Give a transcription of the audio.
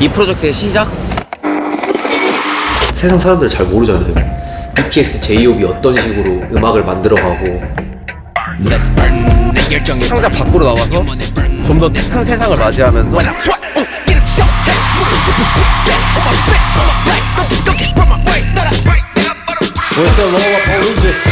이 프로젝트의 시작? 세상 사람들 잘 모르잖아요. BTS, 제이홉이 어떤 식으로 음악을 만들어가고. 상자 밖으로 나와서 좀더 탁한 세상을 맞이하면서 벌써 너가 버리지?